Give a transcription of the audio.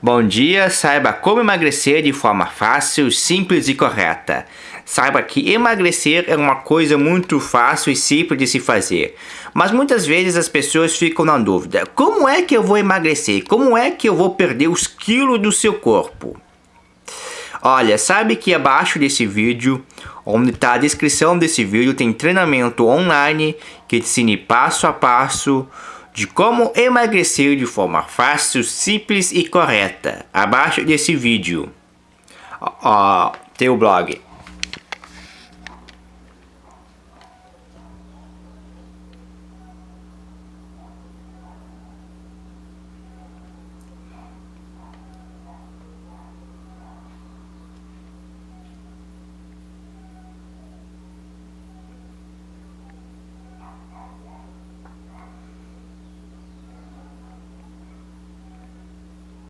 Bom dia, saiba como emagrecer de forma fácil, simples e correta. Saiba que emagrecer é uma coisa muito fácil e simples de se fazer. Mas muitas vezes as pessoas ficam na dúvida: como é que eu vou emagrecer? Como é que eu vou perder os quilos do seu corpo? Olha, sabe que abaixo desse vídeo, onde está a descrição desse vídeo, tem treinamento online que te ensina passo a passo de como emagrecer de forma fácil, simples e correta. Abaixo desse vídeo, ó, tem o blog